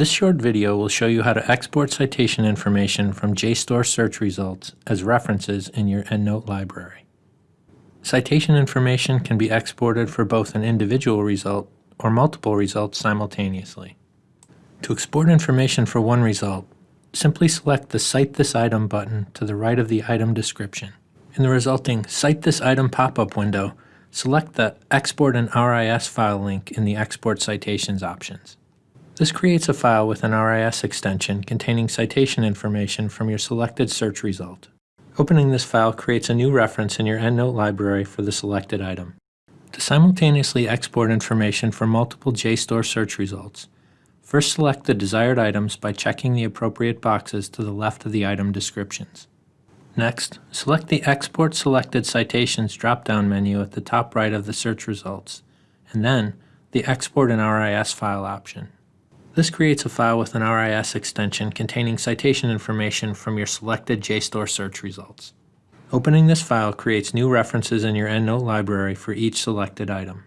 This short video will show you how to export citation information from JSTOR search results as references in your EndNote library. Citation information can be exported for both an individual result or multiple results simultaneously. To export information for one result, simply select the Cite this item button to the right of the item description. In the resulting Cite this item pop-up window, select the Export an RIS file link in the Export Citations options. This creates a file with an RIS extension containing citation information from your selected search result. Opening this file creates a new reference in your EndNote library for the selected item. To simultaneously export information for multiple JSTOR search results, first select the desired items by checking the appropriate boxes to the left of the item descriptions. Next, select the Export Selected Citations drop-down menu at the top right of the search results, and then the Export an RIS file option. This creates a file with an RIS extension containing citation information from your selected JSTOR search results. Opening this file creates new references in your EndNote library for each selected item.